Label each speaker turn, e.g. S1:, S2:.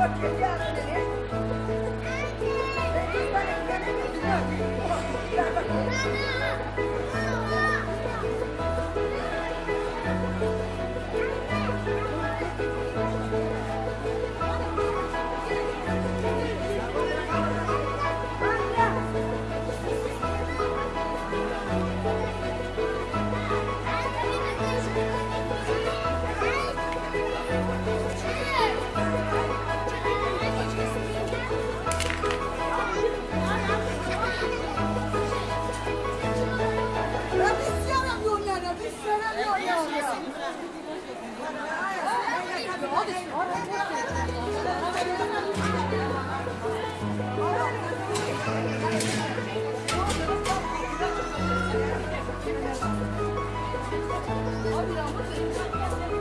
S1: Mama!
S2: 本当だ。